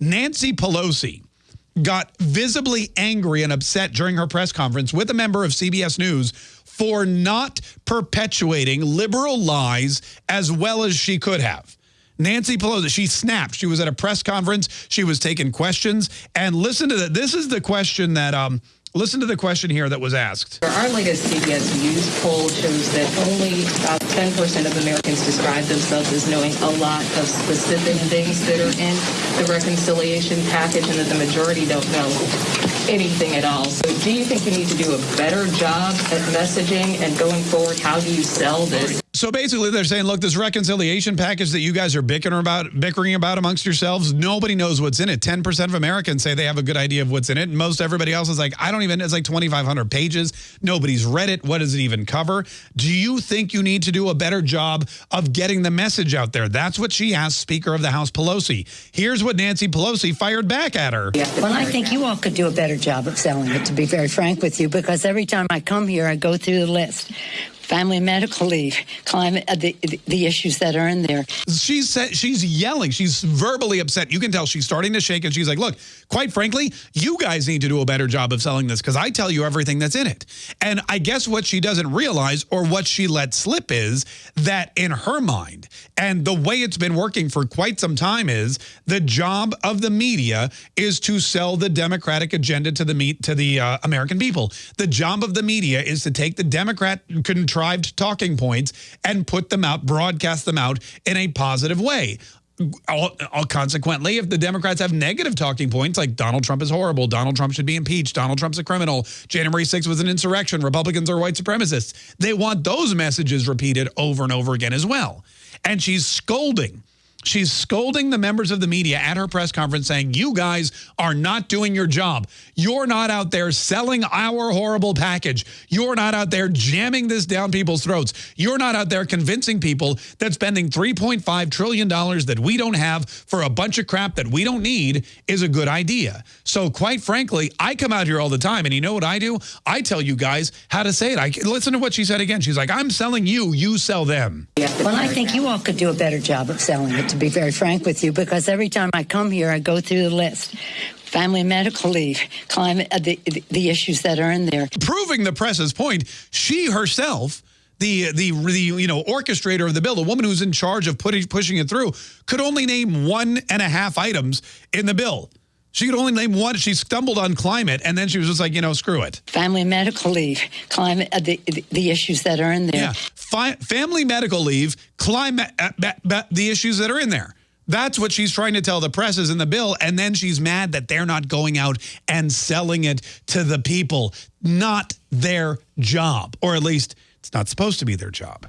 Nancy Pelosi got visibly angry and upset during her press conference with a member of CBS News for not perpetuating liberal lies as well as she could have. Nancy Pelosi, she snapped. She was at a press conference. She was taking questions. And listen to that. This is the question that um, Listen to the question here that was asked. Our latest CBS News poll shows that only about 10% of Americans describe themselves as knowing a lot of specific things that are in the reconciliation package and that the majority don't know anything at all. So do you think you need to do a better job at messaging and going forward, how do you sell this? So basically they're saying, look, this reconciliation package that you guys are bickering about, bickering about amongst yourselves, nobody knows what's in it. 10% of Americans say they have a good idea of what's in it. And most everybody else is like, I don't even, it's like 2,500 pages. Nobody's read it. What does it even cover? Do you think you need to do a better job of getting the message out there? That's what she asked Speaker of the House Pelosi. Here's what Nancy Pelosi fired back at her. Well, I think you all could do a better job of selling it, to be very frank with you, because every time I come here, I go through the list family medical leave, climate, uh, the, the issues that are in there. She's she's yelling. She's verbally upset. You can tell she's starting to shake and she's like, look, quite frankly, you guys need to do a better job of selling this because I tell you everything that's in it. And I guess what she doesn't realize or what she let slip is that in her mind and the way it's been working for quite some time is the job of the media is to sell the Democratic agenda to the meet to the uh, American people. The job of the media is to take the Democrat control contrived talking points and put them out, broadcast them out in a positive way. All, all, consequently, if the Democrats have negative talking points like Donald Trump is horrible, Donald Trump should be impeached, Donald Trump's a criminal, January 6th was an insurrection, Republicans are white supremacists, they want those messages repeated over and over again as well. And she's scolding She's scolding the members of the media at her press conference saying, you guys are not doing your job. You're not out there selling our horrible package. You're not out there jamming this down people's throats. You're not out there convincing people that spending $3.5 trillion that we don't have for a bunch of crap that we don't need is a good idea. So quite frankly, I come out here all the time and you know what I do? I tell you guys how to say it. I Listen to what she said again. She's like, I'm selling you, you sell them. Well, I think you all could do a better job of selling it to be very frank with you, because every time I come here, I go through the list family medical leave, climate, uh, the, the issues that are in there. Proving the press's point, she herself the the the you know orchestrator of the bill, the woman who's in charge of putting pushing it through, could only name one and a half items in the bill. She could only name one. She stumbled on climate, and then she was just like, you know, screw it. Family medical leave, climate, uh, the, the issues that are in there. Yeah, Fi family medical leave, climate, uh, the issues that are in there. That's what she's trying to tell the press is in the bill. And then she's mad that they're not going out and selling it to the people. Not their job, or at least it's not supposed to be their job.